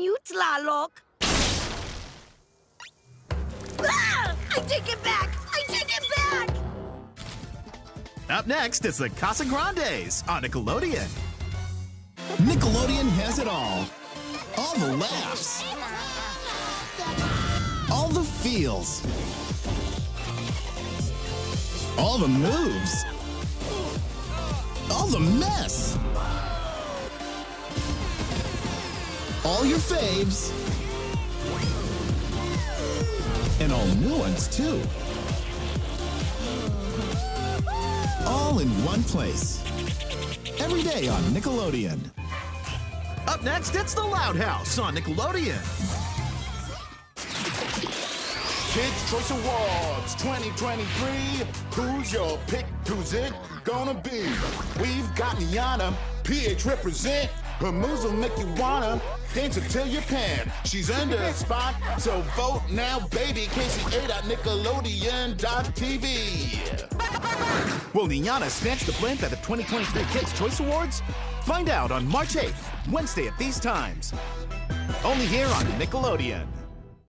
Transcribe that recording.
you. Ah! I take it back! I take it back! Up next, is the Casagrandes on Nickelodeon. Nickelodeon has it all. All the laughs. All the feels. All the moves. All the mess. All your faves. And all new ones, too. All in one place. Every day on Nickelodeon. Up next, it's the Loud House on Nickelodeon. Kids Choice Awards 2023. Who's your pick? Who's it gonna be? We've got Niana, PH represent. Her moves will make you wanna dance until you pan. She's under a spot, so vote now, baby. KCA at Nickelodeon.tv. Will Niana snatch the blimp at the 2023 Kids Choice Awards? Find out on March 8th, Wednesday at these times. Only here on Nickelodeon.